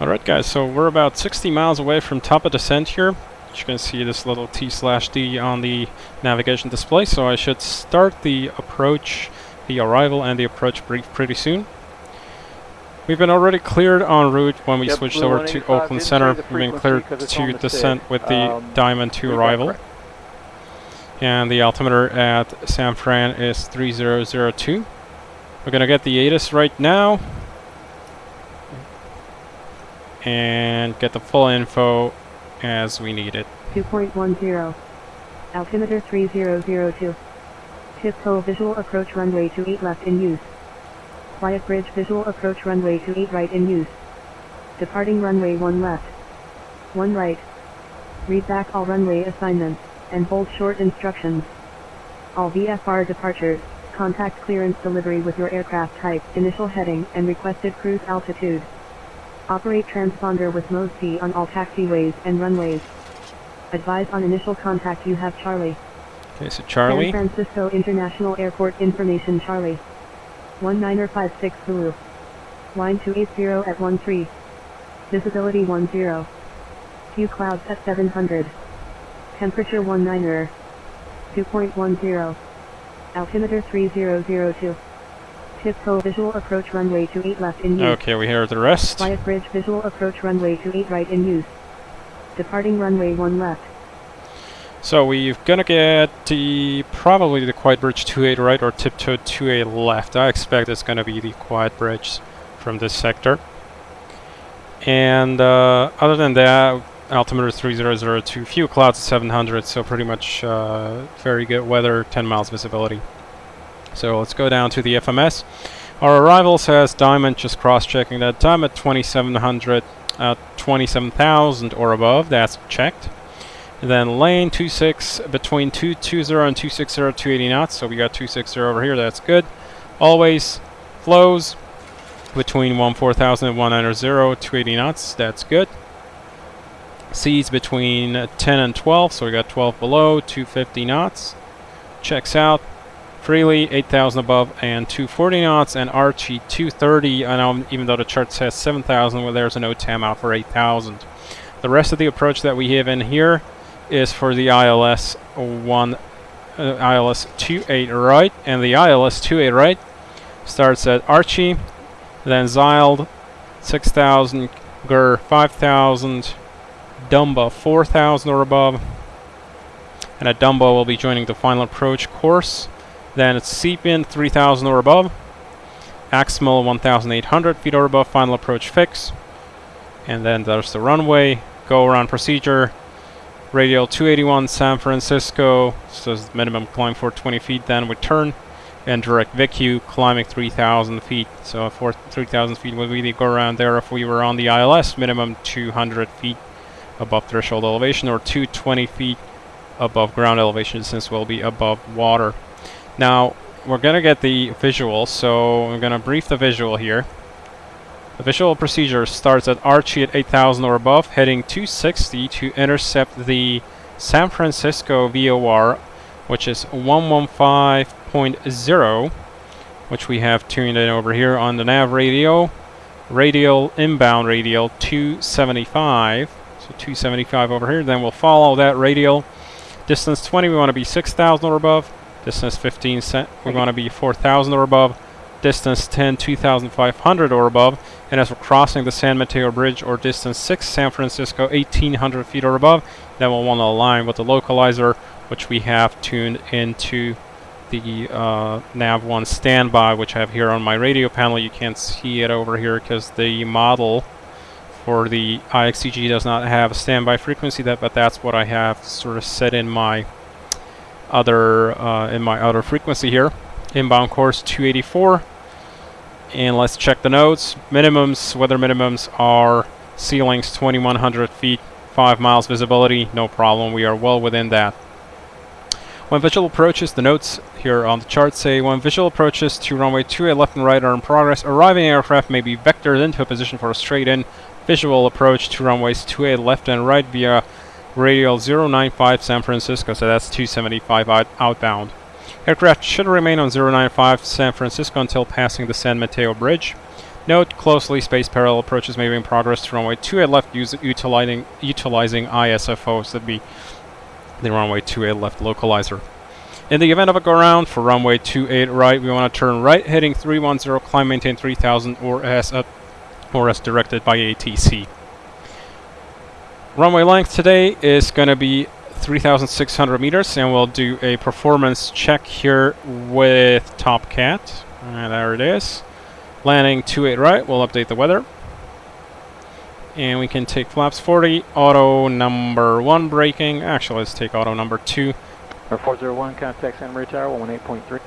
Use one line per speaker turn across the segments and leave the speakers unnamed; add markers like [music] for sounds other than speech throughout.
Alright guys, so we're about 60 miles away from top of descent here. As you can see this little T slash D on the navigation display, so I should start the approach, the arrival and the approach brief pretty soon. We've been already cleared en route when we
Yep,
switched over to Oakland Center. We've been cleared
'cause it's on
to descent with the
Um,
Diamond 2 arrival. And the altimeter at San Fran is 3002. We're gonna get the ATIS right now. And get the full info as we need it.
2.10. Altimeter 3002. Tiptoe visual approach runway to 8 left in use. Quiet bridge visual approach runway to 8 right in use. Departing runway 1 left. 1 right. Read back all runway assignments, and bold short instructions. All VFR departures, contact clearance delivery with your aircraft type, initial heading, and requested cruise altitude. Operate transponder with mode C on all taxiways and runways. Advise on initial contact you have Charlie.
Okay, so Charlie.
San Francisco International Airport information Charlie. 1956 Zulu. Line 280 at 13. Visibility 10. Few clouds at 700. Temperature 19er. 2.10. Altimeter 3002. Tiptoe visual approach runway to 8 left in use.
Okay, we hear the rest.
Quiet bridge visual approach runway to 8 right in use. Departing runway 1 left.
So we're gonna get the probably the Quiet Bridge 28 right or Tiptoe 28 left. I expect it's gonna be the Quiet Bridge from this sector. And uh, other than that, altimeter 3002, few clouds at 700, so pretty much uh, very good weather, 10 miles visibility. So let's go down to the FMS. Our arrival says Diamond, just cross-checking that. Diamond 2700, uh, 27,000 or above, that's checked. Then lane 26 between 220 and 260, 280 knots. So we got 260 over here, that's good. Always flows between 14000 and 190, 280 knots, that's good. Seas between uh, 10 and 12, so we got 12 below, 250 knots. Checks out freely, 8000 above and 240 knots, and Archie 230. I know even though the chart says 7000, well, there's an NOTAM out for 8000. The rest of the approach that we have in here is for the ILS 1, uh, ILS 28 right, and the ILS 28 right starts at Archie, then Zyled 6000, Gur 5000, Dumba 4000 or above, and at Dumba we'll be joining the final approach course. Then it's Seepin 3000 or above, Axmal 1800 feet or above, final approach fix, and then there's the runway, go around procedure, radial 281 San Francisco, so minimum climb for 20 feet, then we turn, and direct VICU climbing 3,000 feet. So for 3,000 feet would really go around there if we were on the ILS, minimum 200 feet above threshold elevation or 220 feet above ground elevation since we'll be above water. Now, we're gonna get the visual, so I'm gonna brief the visual here. The visual procedure starts at Archie at 8,000 or above, heading 260 to intercept the San Francisco VOR, which is 115.0, which we have tuned in over here on the nav radio. Radial inbound radial 275, so 275 over here. Then we'll follow that radial. Distance 20, we want to be 6,000 or above. Distance 15, cent, we want to be 4,000 or above. Distance 10, 2,500 or above. And as we're crossing the San Mateo Bridge or distance 6, San Francisco, 1,800 feet or above, then we'll want to align with the localizer, which we have tuned into the uh, nav1 standby, which I have here on my radio panel. You can't see it over here because the model for the IXCG does not have a standby frequency, that, but that's what I have sort of set in my other uh, in my other frequency here. Inbound course 284. And let's check the notes. Minimums, weather minimums are ceilings 2100 feet, 5 miles visibility, no problem. We are well within that. When visual approaches, the notes here on the chart say when visual approaches to runway 28 left and right are in progress, arriving aircraft may be vectored into a position for a straight-in visual approach to runways 28 left and right via radial 095 San Francisco, so that's 275 out outbound. Aircraft should remain on 095 San Francisco until passing the San Mateo Bridge. Note closely spaced parallel approaches may be in progress to runway 28 left utilizing, utilizing ISFOs that be the runway 28 left localizer. In the event of a go around for runway 28 right, we want to turn right heading 310, climb maintain 3000 or as, uh, or as directed by ATC. Runway length today is going to be 3,600 meters and we'll do a performance check here with Topcat. And there it is. Landing 28 right, we'll update the weather. And we can take flaps 40, auto number 1 braking. Actually, let's take auto number 2.
401, contact Santa Maria Tower, 18.3.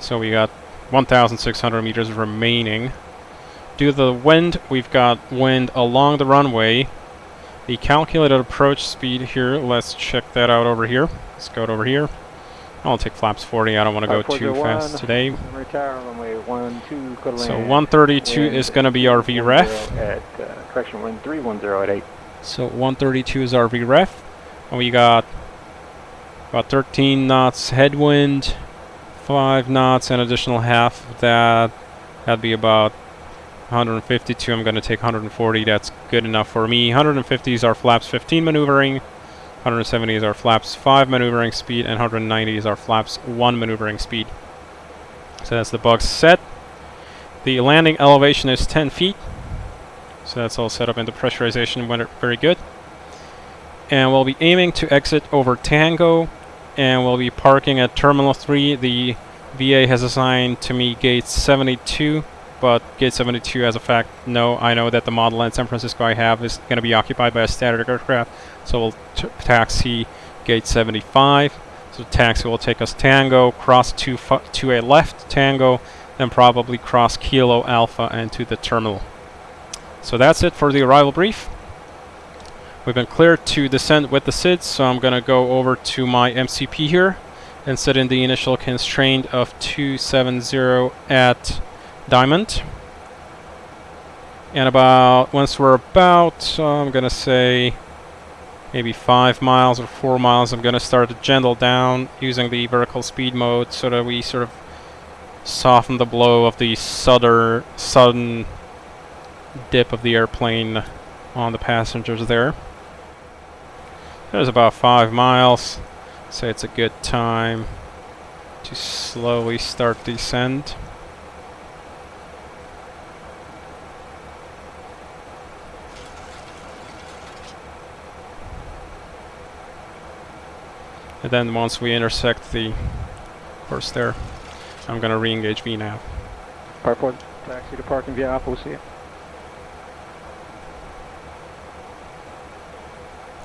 So we got 1,600 meters remaining. Due to the wind, we've got wind along the runway. The calculated approach speed here, let's check that out over here. Let's go over here. I'll take flaps 40, I don't want to go too fast today.
Santa Maria runway 12, clear to
So
land.
132 is going to be our VREF.
At, uh, correction, wind 310 at 8.
So 132 is our VREF. And we got about 13 knots headwind, 5 knots, an additional half of that. That'd be about 152. I'm going to take 140. That's good enough for me. 150 is our flaps 15 maneuvering. 170 is our flaps 5 maneuvering speed. And 190 is our flaps 1 maneuvering speed. So that's the box set. The landing elevation is 10 feet. So that's all set up into pressurization went very good. And we'll be aiming to exit over Tango and we'll be parking at Terminal 3. The VA has assigned to me gate 72, but gate 72 as a fact, no, I know that the Model N San Francisco I have is going to be occupied by a standard aircraft, so we'll taxi gate 75. So taxi will take us Tango, cross to, to a left Tango, then probably cross Kilo Alpha and to the terminal. So that's it for the arrival brief. We've been cleared to descend with the SIDS, so I'm going to go over to my MCP here and set in the initial constraint of 270 at Diamond. And about, once we're about, uh, I'm going to say maybe 5 miles or 4 miles, I'm going to start to gentle down using the vertical speed mode so that we sort of soften the blow of the sudden, sudden dip of the airplane on the passengers there. There's about five miles. Say it's a good time to slowly start descent. And then once we intersect the course there, I'm gonna re-engage VNAV.
Part 4, taxi to parking via Alpha, we'll see you.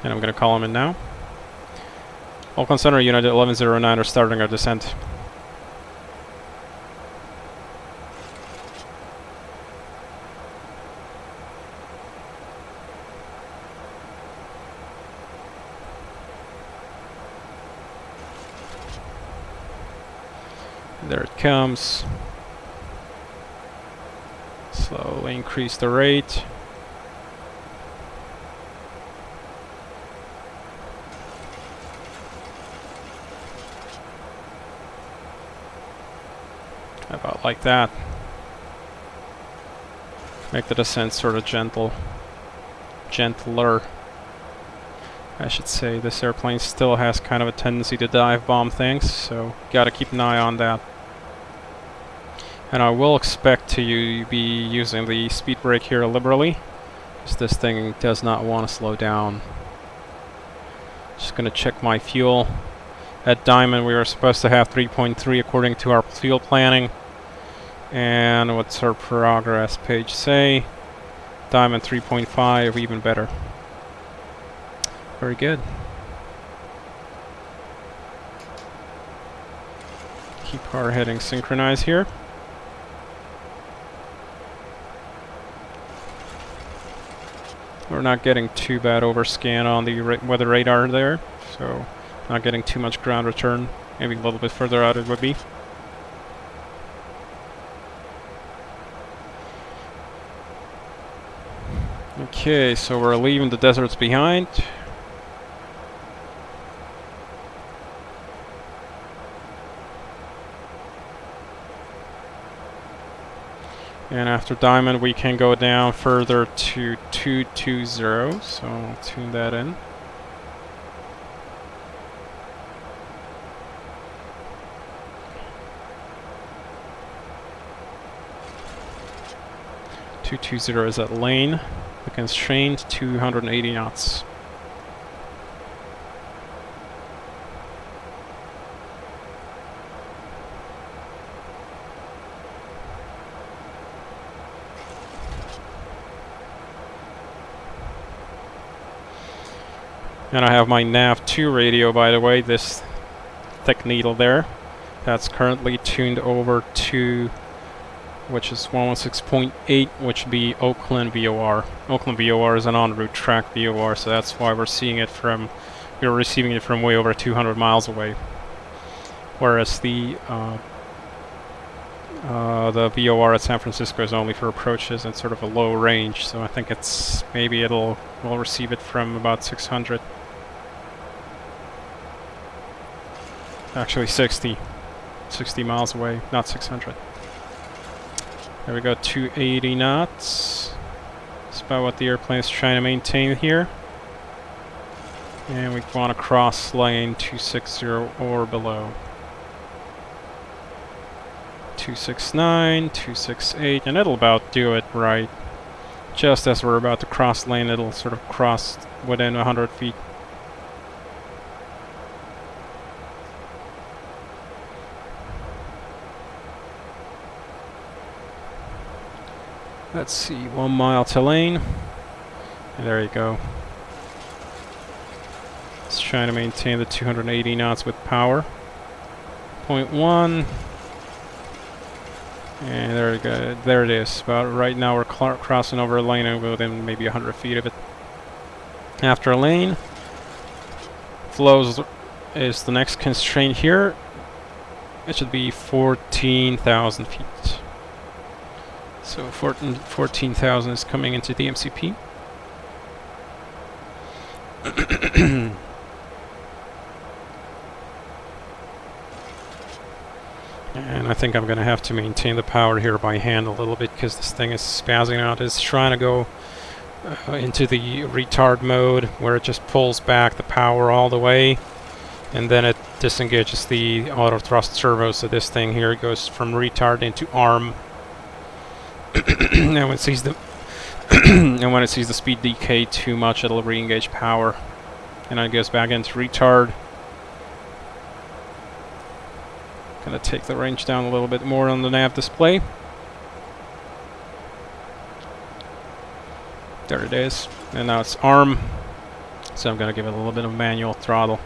And I'm going to call them in now. Oakland Center United 1109 are starting our descent. There it comes. Slowly increase the rate. About like that. Make the descent sort of gentle. Gentler. I should say this airplane still has kind of a tendency to dive bomb things, so gotta keep an eye on that. And I will expect to be using the speed brake here liberally, because this thing does not want to slow down. Just gonna check my fuel. At Diamond we were supposed to have 3.3 according to our fuel planning. And what's our progress page say? Diamond 3.5, even better. Very good. Keep our heading synchronized here. We're not getting too bad overscan on the ra weather radar there, so not getting too much ground return. Maybe a little bit further out it would be. Okay, so we're leaving the deserts behind. And after Diamond, we can go down further to 220, so I'll tune that in. Two two zero is at lane. The constraint two hundred and eighty knots. And I have my nav2 radio by the way, this thick needle there. That's currently tuned over to which is 116.8, which would be Oakland VOR. Oakland VOR is an en route track VOR, so that's why we're seeing it from, we're receiving it from way over 200 miles away. Whereas the uh, uh, the VOR at San Francisco is only for approaches and sort of a low range, so I think it's maybe it'll we'll receive it from about 600. Actually 60. 60 miles away, not 600. There we go, 280 knots. That's about what the airplane is trying to maintain here. And we want to cross lane 260 or below. 269, 268, and it'll about do it right. Just as we're about to cross lane, it'll sort of cross within 100 feet. Let's see, one mile to lane. And there you go. It's trying to maintain the 280 knots with power. Point one. And there we go. There it is. But right now we're crossing over a lane within maybe 100 feet of it. After a lane, flows is the next constraint here. It should be 14,000 feet. So 14,000 14, is coming into the MCP. [clears throat] I think I'm going to have to maintain the power here by hand a little bit because this thing is spazzing out. It's trying to go uh, into the retard mode where it just pulls back the power all the way and then it disengages the auto thrust servo so this thing here goes from retard into arm [coughs] and when it sees the [coughs] and when it sees the speed decay too much, it'll re-engage power, and it goes back into retard. Gonna take the range down a little bit more on the nav display. There it is, and now it's arm. So I'm gonna give it a little bit of manual throttle.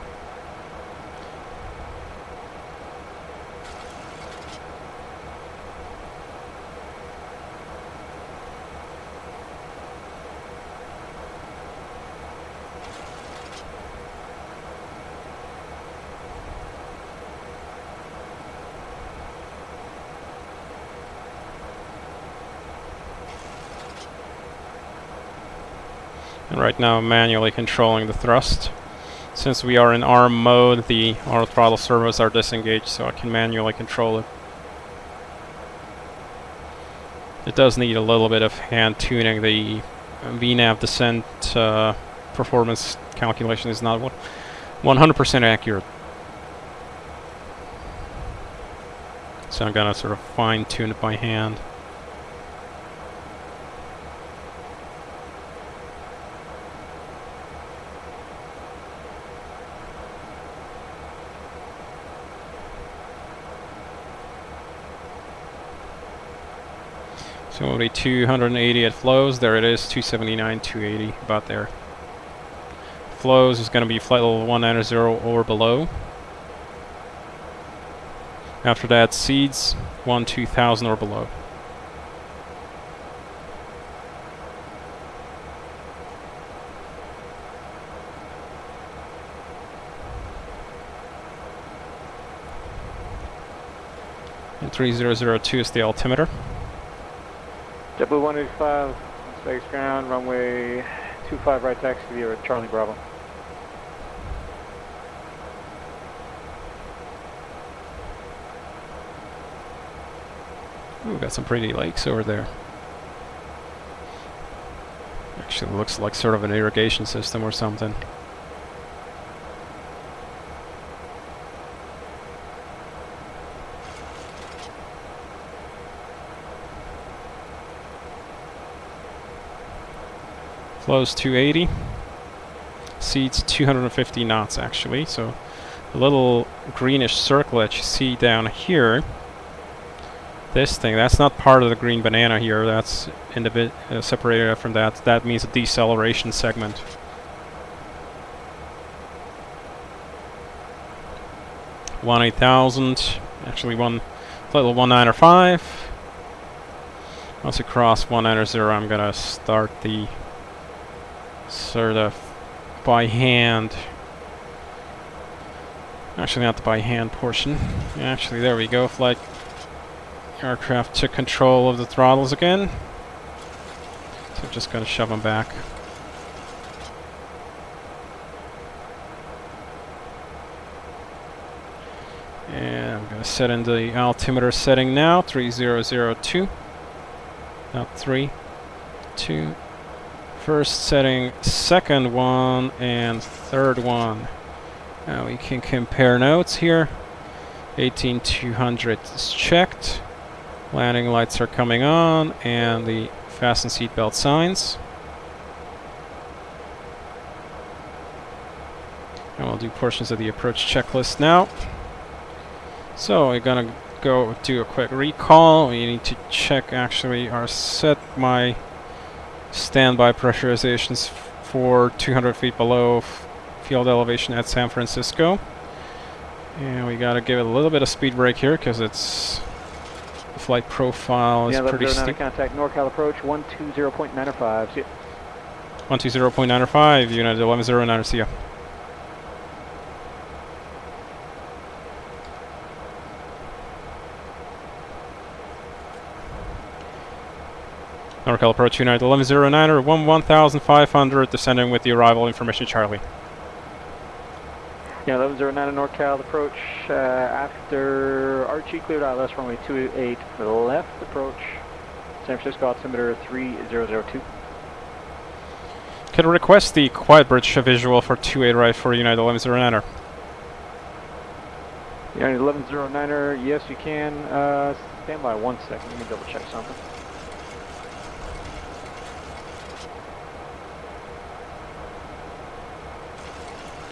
Right now manually controlling the thrust. Since we are in arm mode, the auto throttle servos are disengaged, so I can manually control it. It does need a little bit of hand tuning. The VNAV descent uh, performance calculation is not 100% accurate. So I'm gonna sort of fine tune it by hand. So it'll 280 at flows. There it is, 279, 280, about there. Flows is going to be flight level 190 or below. After that, seeds 1 2000 or below. And 3002 is the altimeter.
JetBlue 185, space ground, runway 25 right taxi via Charlie Bravo.
Ooh, got some pretty lakes over there. Actually looks like sort of an irrigation system or something. Flows 280. Seats 250 knots actually, so a little greenish circle that you see down here this thing, that's not part of the green banana here, that's uh, separated from that. That means a deceleration segment. One eight thousand, actually one little one nine or five. Once you cross one nine or zero, I'm gonna start the sort of by hand. Actually, not the by hand portion. Actually, there we go. Flight Aircraft took control of the throttles again. So I'm just going to shove them back. And I'm going to set in the altimeter setting now, 3002. Not 3, 2. First setting, second one, and third one. Now we can compare notes here. 18200 is checked. Landing lights are coming on and the fasten seatbelt signs. And we'll do portions of the approach checklist now. So we're gonna go do a quick recall. We need to check actually our set my standby pressurizations for 200 feet below field elevation at San Francisco. And we gotta give it a little bit of speed brake here because it's flight profile is
yeah,
pretty steep.
contact NorCal approach 120.905. See
120.905, United 1109, see ya. NorCal approach United 1109 or 11500 descending with the arrival information Charlie.
Yeah, 1109 NorCal approach uh, after Archie cleared out left runway 28 left approach San Francisco altimeter 3002.
Can request the quiet bridge visual for 28 right for United 1109er.
United 1109er, yes you can. Uh, stand by one second, let me double check something.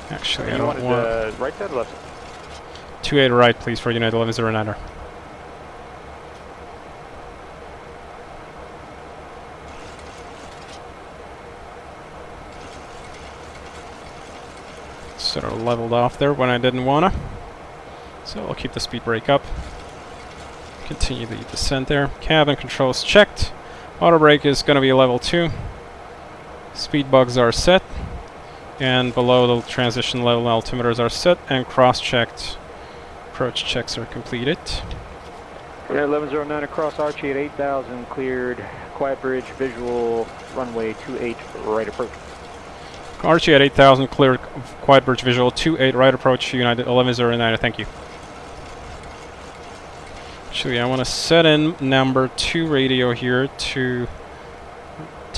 Actually,
you
I don't want...
Uh, right side or left side?
28 right, please, for United 1109er. Sort of leveled off there when I didn't wanna. So I'll keep the speed brake up. Continue the descent there. Cabin controls checked. Auto brake is gonna be level 2. Speed bugs are set and below the transition level altimeters are set and cross-checked. Approach checks are completed.
Yeah, 1109 across Archie at 8000, cleared. Quiet bridge, visual, runway 28, right approach.
Archie at 8000, cleared. Quiet bridge, visual 28, right approach, United 1109, thank you. Actually, I want to set in number 2 radio here to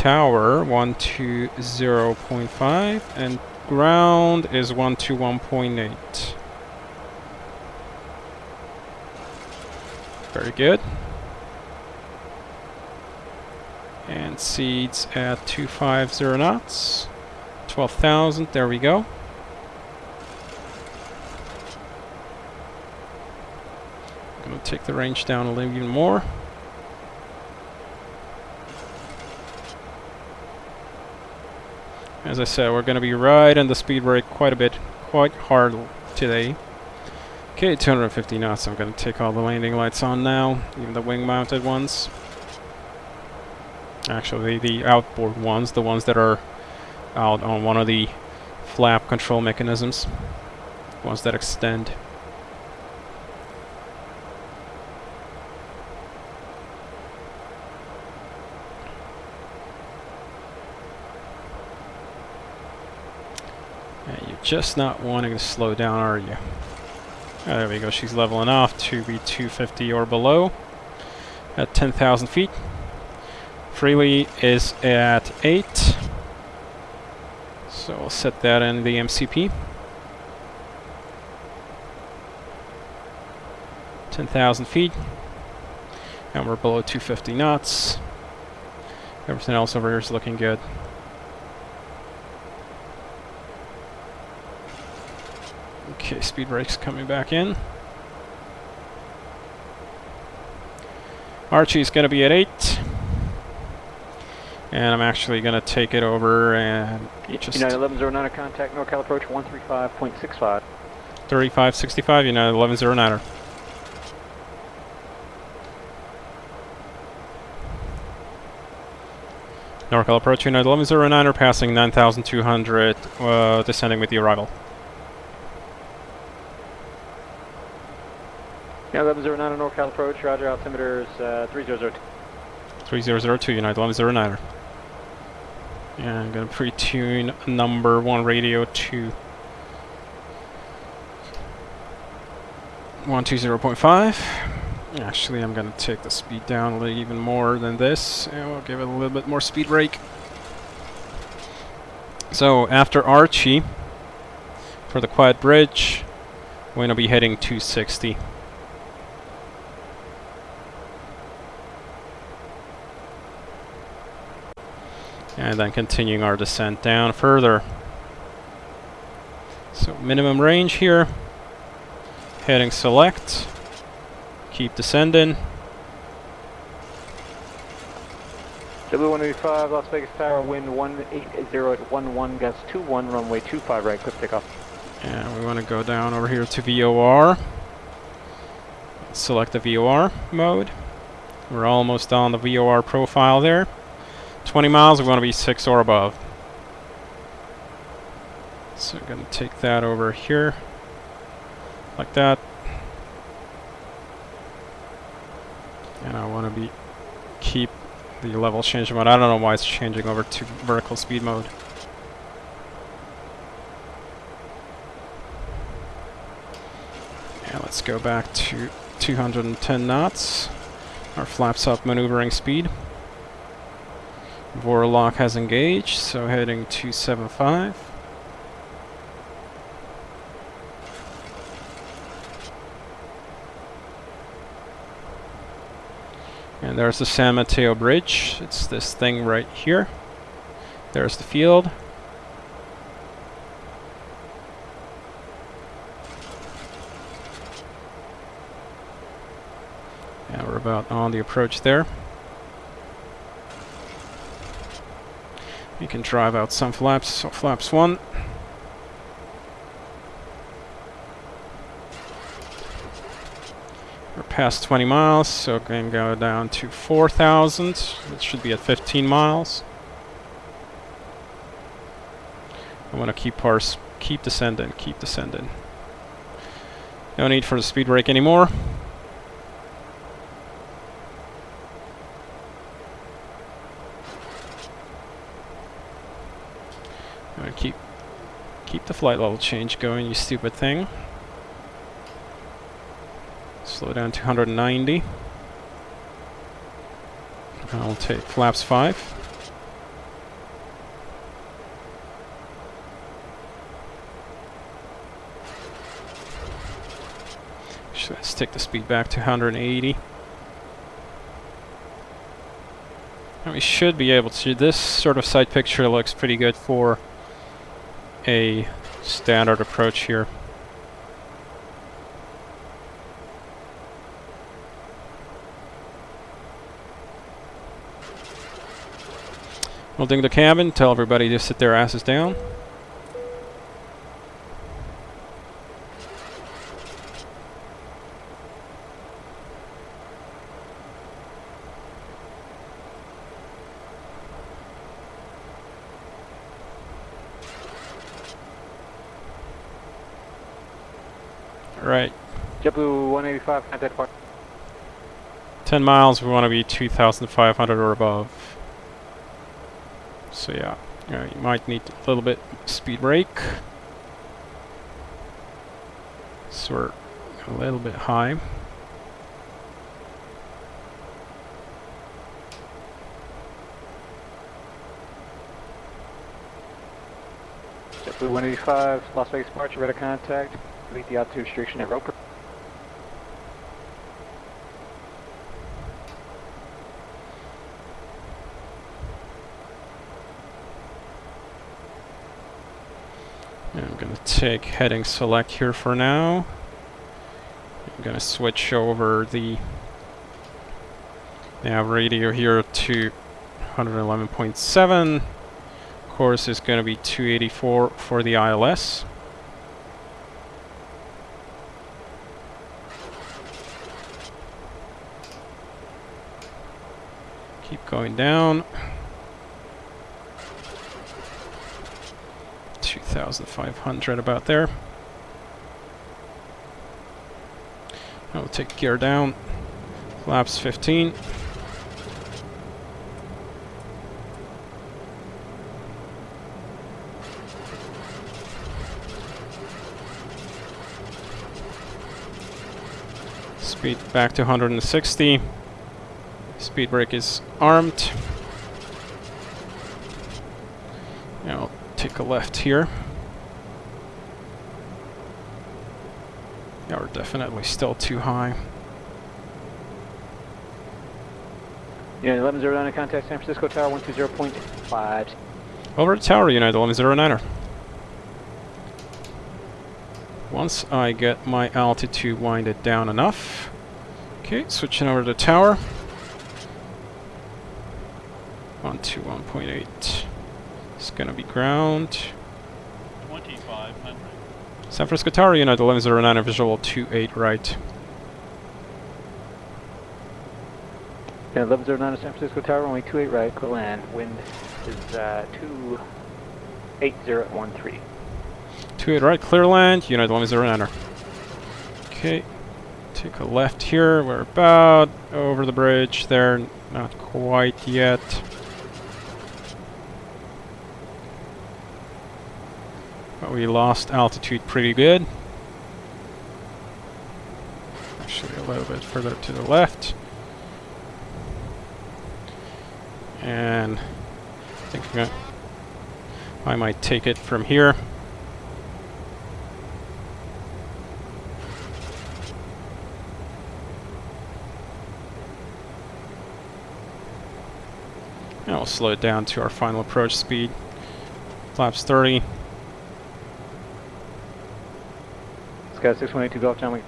tower 120.5 and ground is 121.8. Very good. And seeds at 250 knots. 12,000, there we go. I'm Gonna take the range down a little even more. As I said, we're going to be riding the speed brake quite a bit, quite hard today. Okay, 250 knots. I'm going to take all the landing lights on now, even the wing-mounted ones. Actually, the outboard ones, the ones that are out on one of the flap control mechanisms, ones that extend. Just not wanting to slow down, are you? Oh, there we go, she's leveling off to be 250 or below. at 10,000 feet. Freely is at 8. So we'll set that in the MCP. 10,000 feet. And we're below 250 knots. Everything else over here is looking good. Okay, speed brakes coming back in. Archie's going to be at 8. And I'm actually going to take it over and just
United 1109 contact NorCal approach 135.65.
3565, United 1109er. NorCal approach United 1109er passing 9200, uh, descending with the arrival.
United 1109 NorCal approach, roger, altimeter is uh, 3002.
3002 United 1109er. And I'm to pre-tune number 1 radio to 120.5. Actually, I'm going to take the speed down a little even more than this, and we'll give it a little bit more speed brake. So, after Archie, for the quiet bridge, we're to be heading 260. And then continuing our descent down further. So minimum range here. Heading select. Keep descending.
W185 Las Vegas Tower, wind 180 at 11, gust 21, runway 25 right, clip takeoff.
And we want to go down over here to VOR. Select the VOR mode. We're almost on the VOR profile there. 20 miles, we want to be 6 or above. So I'm going to take that over here. Like that. And I want to be keep the level change mode. I don't know why it's changing over to vertical speed mode. Yeah, let's go back to 210 knots. Our flaps up maneuvering speed. VOR LOC has engaged, so heading 275. And there's the San Mateo Bridge. It's this thing right here. There's the field. And we're about on the approach there. Can drive out some flaps, so flaps 1. We're past 20 miles, so to go down to 4,000. It should be at 15 miles. I want to keep our keep descending, keep descending. No need for the speed brake anymore. I'm gonna keep keep the flight level change going, you stupid thing. Slow down to 190. I'll take flaps 5. Let's take the speed back to 180. And we should be able to. This sort of side picture looks pretty good for a standard approach here. We'll ding the cabin, tell everybody to sit their asses down. Right.
JetBlue 185, contact point.
10 miles, we want to be 2,500 or above. So yeah, yeah, you might need a little bit speed brake. So we're a little bit high.
JetBlue 185, Las Vegas March, ready to contact. Meet the altitude restriction at Roper.
I'm gonna take heading select here for now. I'm gonna switch over the now radio here to 111.7. Course is gonna be 284 for the ILS. Keep going down. 2,500 about there. I'll take gear down. Flaps 15. Speed back to 160. Speed brake is armed. Now I'll take a left here. Yeah, we're definitely still too high.
Unit 1109 contact San Francisco Tower 120.5.
Over the tower, United 1109er. Once I get my altitude winded down enough. Okay, switching over to the tower. eight. It's gonna be ground.
2500.
San Francisco Tower, Unit 1109, visual two eight right.
Yeah, 1109 San Francisco Tower, runway 28 uh, right, clear land. Wind is uh, 28013.
28 right, clear land, Unit 1109. Okay, take a left here, we're about over the bridge there, not quite yet. We lost altitude pretty good. Actually a little bit further to the left. And I think I'm gonna, I might take it from here. And we'll slow it down to our final approach speed. Flaps 30.
Sky 6182 Golf John, we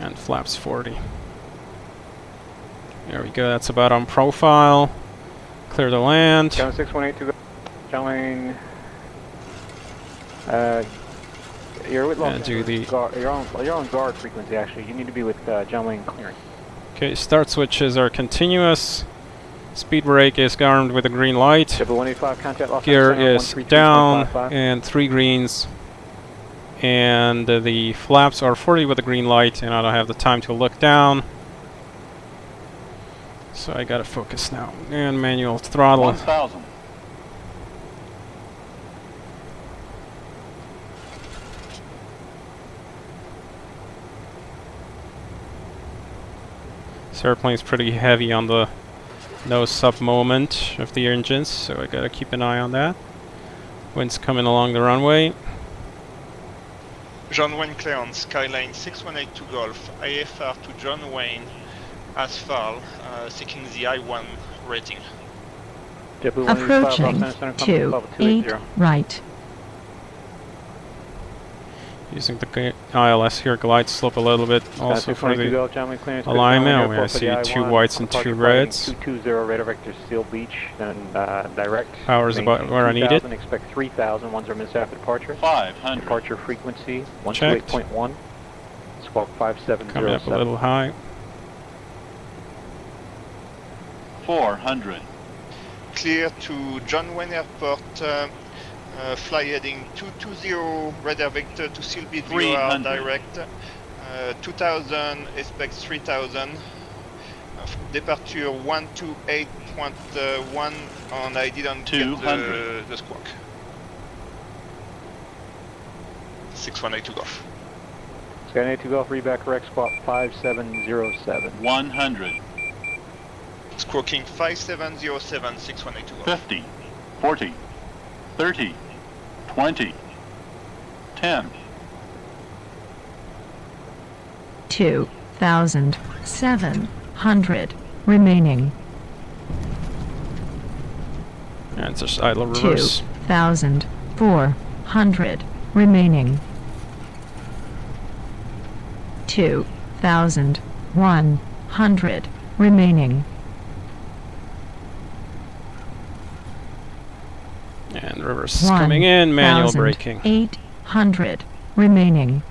and flaps 40. There we go, that's about on profile. Clear the land.
John 6182 Golf John Wayne. Uh, you're with Los
do the-
guard, you're on you're on guard frequency actually. You need to be with uh, John Wayne clearing.
Okay, start switches are continuous. Speed brake is armed with a green light.
JetBlue 185 contact Los
Gear is down and three greens. And uh, the flaps are 40 with a green light, and I don't have the time to look down. So I gotta focus now. And manual throttle.
1000.
This airplane's pretty heavy on the nose sub moment of the engines, so I gotta keep an eye on that. Wind's coming along the runway.
John Wayne clearance, Skyline 6182 Golf, IFR to John Wayne, Asphalt, uh, seeking the I-1 rating.
JetBlue 185 Los
Approaching
Angeles Center,
two eight right.
Using the ILS here, glide slope a little bit, also for the
Golf, John Wayne clearance.
alignment,
Airport
I see two
I-1,
whites and two reds.
flight 220 radar vector Seal Beach and uh, direct.
Power's about
Maintain
where I need it.
Expect 3000, one's our missed after departure.
500.
Departure frequency
Checked.
128.1. Squawk 5707.
coming up a little high.
400.
Clear to John Wayne Airport, uh, uh, fly heading 220, radar vector to Seal Beach, VOR
300.
direct. Uh, 2000, expect 3000. Uh, departure 128.1, and I didn't get the,
200.
the squawk. 6182 Golf.
Skynet 2 Golf, read back correct, squawk 5707.
100.
Squawking 5707 6182 Golf.
50, 40, 30, 20, 10.
two thousand seven hundred remaining.
And it's just idle reverse.
thousand four hundred remaining. Two thousand one hundred remaining.
And reverse is coming in, manual braking.
Eight hundred remaining.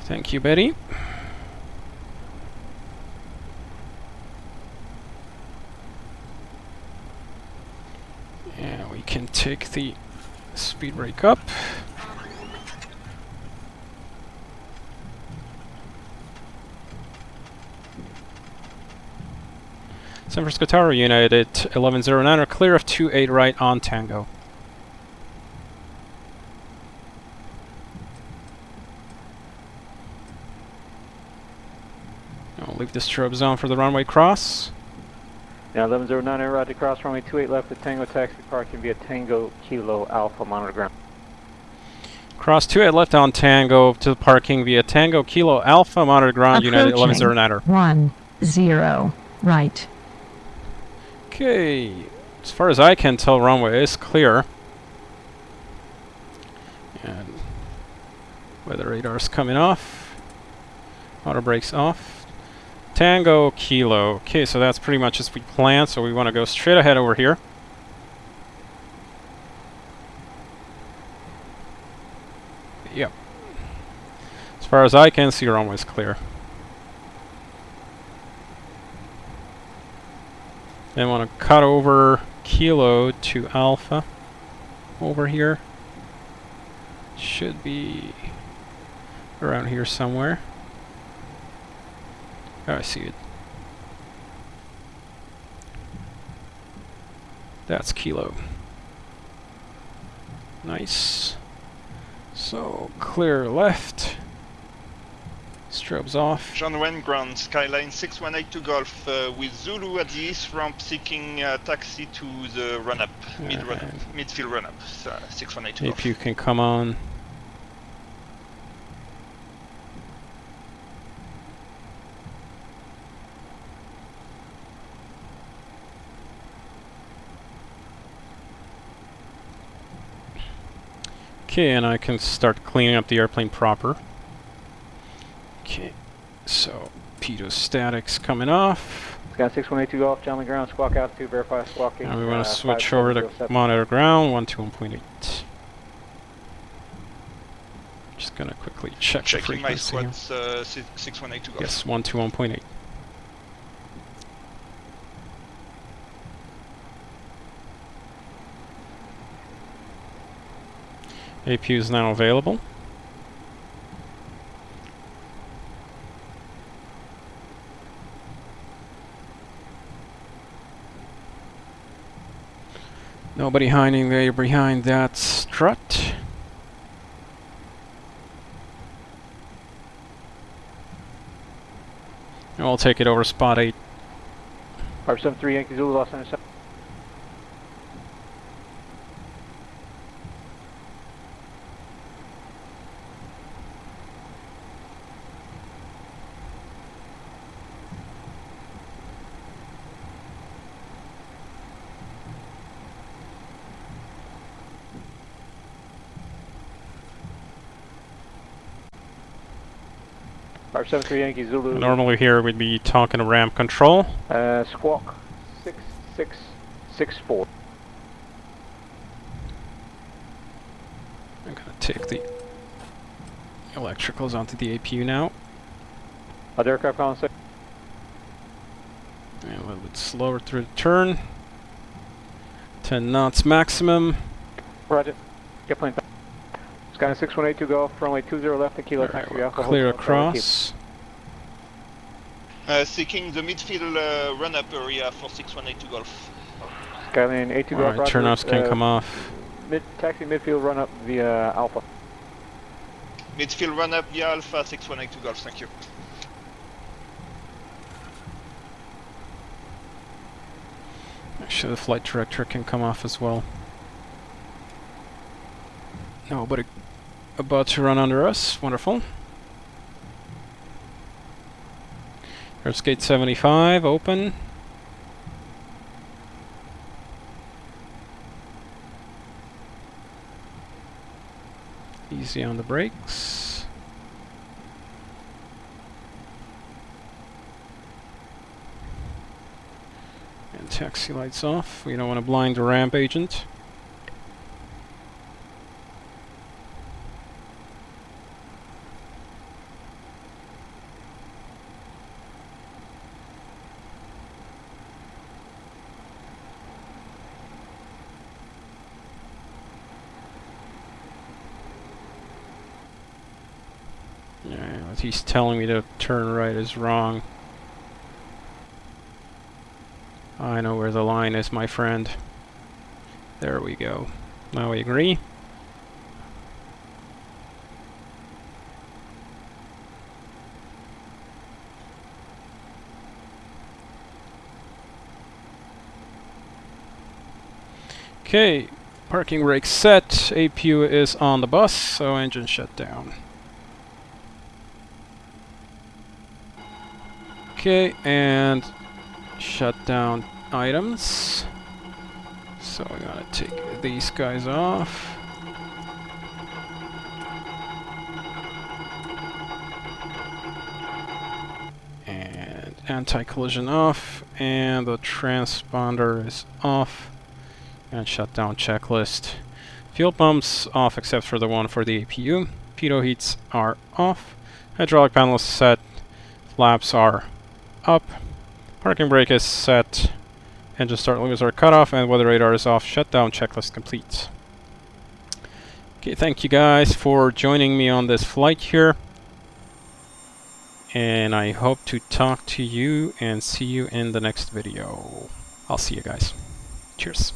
Thank you, Betty. And we can take the speed brake up. San Francisco Tower United 1109 are clear of 28 right on Tango. I'll leave the strobe zone for the runway cross.
Now 1109 air right to cross runway 28 left at Tango taxi parking via Tango Kilo Alpha monitor ground.
Cross 28 left on Tango to the parking via Tango Kilo Alpha monitor ground United 1109er.
One zero right.
Okay, as far as I can tell, runway is clear. And weather radar's coming off. Auto brakes off. Tango Kilo. Okay, so that's pretty much as we planned, so we want to go straight ahead over here. Yep. As far as I can see, runway's clear. Then want to cut over Kilo to Alpha over here. Should be around here somewhere. Oh, I see it. That's Kilo. Nice. So, clear left. Strobes off.
John Wayne ground, Skyline 6182 Golf, uh, with Zulu at the east ramp seeking uh, taxi to the run-up, mid-run-up, midfield run-up, uh, 6182
If
Golf.
you can come on. Okay, and I can start cleaning up the airplane proper. Okay, so statics coming off.
Got 6182 Golf, John ground, squawk altitude, verify squawking.
And we want
uh,
to switch over to
5707.
monitor ground, 121.8. Just gonna quickly check the
Checking my
frequency. here.
squads, uh, si- 6182 Golf.
Yes, 121.8. APU is now available. Nobody hiding there behind that strut. We'll take it over spot 8.
573 Yankee Zulu, Los Angeles. Five seven three Yankee Zulu.
Normally here we'd be talking to ramp control.
Uh, squawk six six six four.
I'm gonna take the electricals onto the APU now.
Other aircraft calling six.
And a little bit slower through the turn. 10 knots maximum.
Roger. Get Skyline 618 to go, runway 20 left, and kilo
right,
we'll
Clear across.
Uh, seeking the midfield uh, run-up area for 618 golf.
Skyline 8 golf.
Turnoffs can
uh,
come off.
Mid taxi midfield run-up via Alpha.
Midfield run-up via Alpha 618 golf, thank you.
Actually, the flight director can come off as well. No, but it about to run under us. Wonderful. There's gate 75, open. Easy on the brakes. And taxi lights off. We don't want to blind the ramp agent. Yeah, what he's telling me to turn right is wrong. I know where the line is, my friend. There we go. Now we agree. Okay, parking brake set. APU is on the bus, so engine shut down. Okay, and shut down items. So we're gonna take these guys off. And anti-collision off, and the transponder is off. And shut down checklist. Fuel pumps off except for the one for the APU. Pitot heats are off. Hydraulic panel is set. Flaps are up. Parking brake is set. Engine start limits are cut off and weather radar is off. Shutdown checklist complete. Okay, thank you guys for joining me on this flight here. And I hope to talk to you and see you in the next video. I'll see you guys. Cheers.